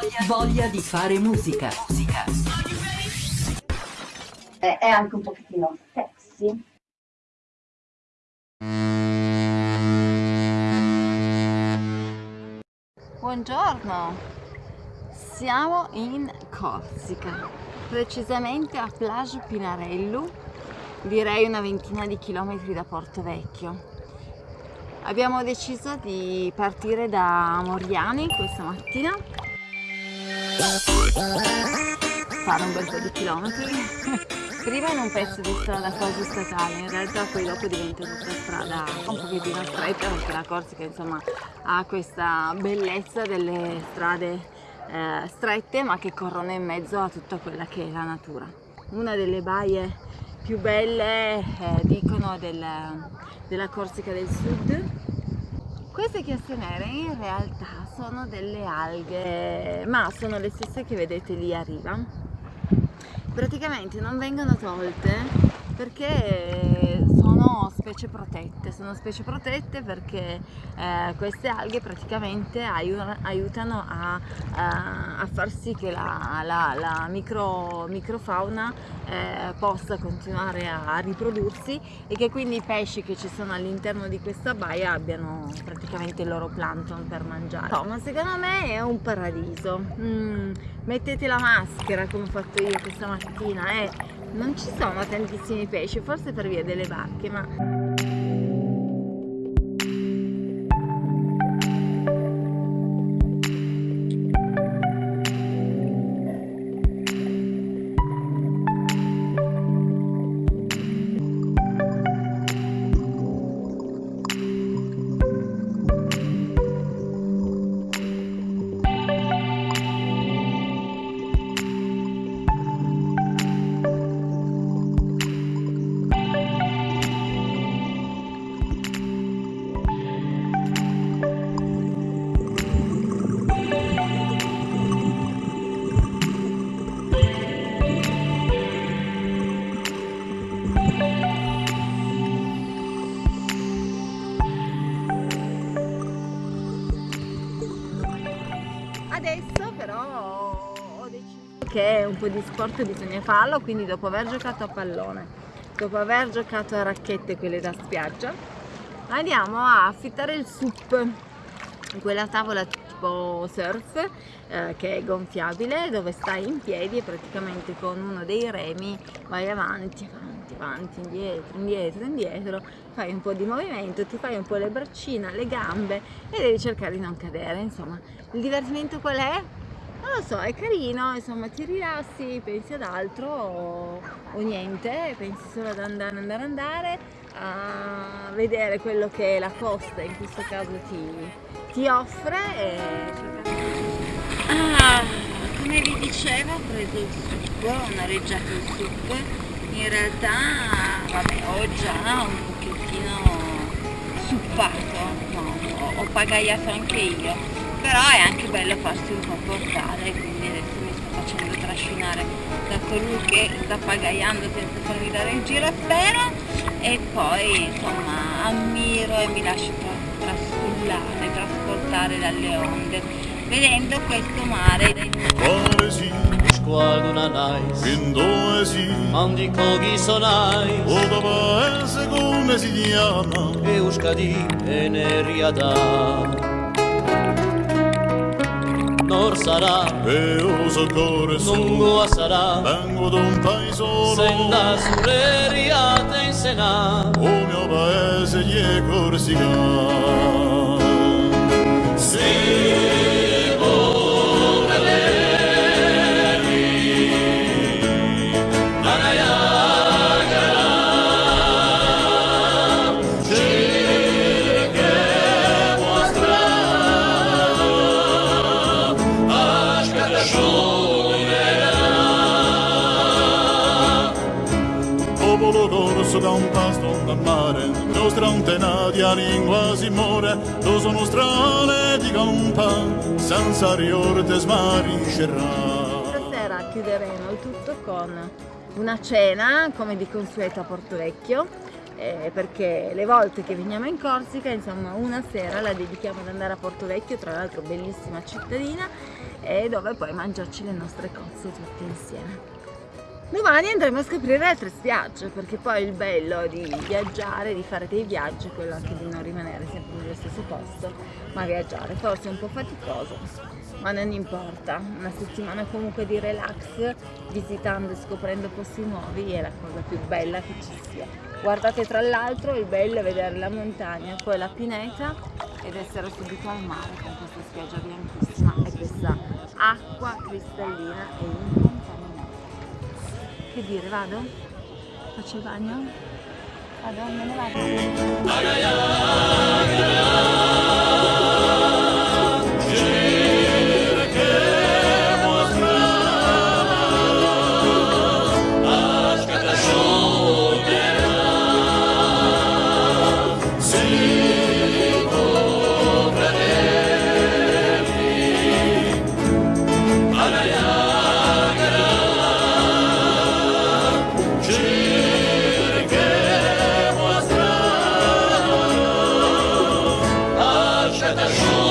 voglia, voglia di fare musica. musica. È, è anche un pochettino sexy. Buongiorno, siamo in Corsica, precisamente a Plage Pinarello, direi una ventina di chilometri da Porto Vecchio. Abbiamo deciso di partire da Moriani questa mattina, fare un bel po' di chilometri, prima in un pezzo di strada quasi statale, in realtà poi dopo diventa tutta strada un pochettino stretta perché la Corsica insomma ha questa bellezza delle strade eh, strette ma che corrono in mezzo a tutta quella che è la natura. Una delle baie più belle eh, dicono del, della Corsica del Sud. Queste chiasse nere in realtà sono delle alghe, ma sono le stesse che vedete lì a riva. Praticamente non vengono tolte perché specie protette, sono specie protette perché eh, queste alghe praticamente aiutano a, a, far sì che la, la, la micro, microfauna eh, possa continuare a riprodursi e che quindi i pesci che ci sono all'interno di questa baia abbiano praticamente il loro plankton per mangiare. No, ma secondo me è un paradiso. Mm, mettete la maschera come ho fatto io questa mattina, eh non ci sono tantissimi pesci forse per via delle vacche ma che un po' di sport bisogna farlo, quindi dopo aver giocato a pallone, dopo aver giocato a racchette quelle da spiaggia, andiamo a affittare il sup, quella tavola tipo surf eh, che è gonfiabile dove stai in piedi e praticamente con uno dei remi vai avanti, avanti, avanti, indietro, indietro, indietro, fai un po' di movimento, ti fai un po' le braccine, le gambe e devi cercare di non cadere, insomma il divertimento qual è? non lo so, è carino, insomma ti rilassi, pensi ad altro o, o niente, pensi solo ad andare, andare, andare, a vedere quello che la costa in questo caso ti, ti offre e Ah, come vi dicevo ho preso il succo, ho noleggiato il succo, in realtà vabbè ho già un pochettino suppato, no, ho, ho pagaiato anche io però è anche bello farsi un po' portare quindi adesso mi sto facendo trascinare da colui che sta pagaiando senza farmi dare il giro spero e poi insomma ammiro e mi lascio trascullare, trasportare dalle onde vedendo questo mare mesi Mandiko gizonai Oda ba ez ego mesi diana Euskadi eneria da. Nor zara? Eo zokore zu. Nungoa zara? Bengo dun paizolo Zenda zurreria tenzena Omea ba ez egiekor zigan vengo d'un paesolo senda sulle riate in sena o mio paese gli è corsica la lingua si muore, lo sono strane di campa, senza riorte smariscerà. Stasera chiuderemo il tutto con una cena, come di consueto a Porto Vecchio, eh, perché le volte che veniamo in Corsica, insomma, una sera la dedichiamo ad andare a Porto Vecchio, tra l'altro bellissima cittadina, e dove poi mangiarci le nostre cozze tutte insieme. Domani andremo a scoprire altre spiagge perché poi il bello di viaggiare, di fare dei viaggi è quello anche di non rimanere sempre nello stesso posto ma viaggiare, forse è un po' faticoso ma non importa, una settimana comunque di relax visitando e scoprendo posti nuovi è la cosa più bella che ci sia. Guardate tra l'altro il bello è vedere la montagna, poi la pineta ed essere subito al mare con questa spiaggia bianchissima e questa acqua cristallina e incontrabile che dire, vado? Faccio il bagno? Vado, me ne vado. the shore.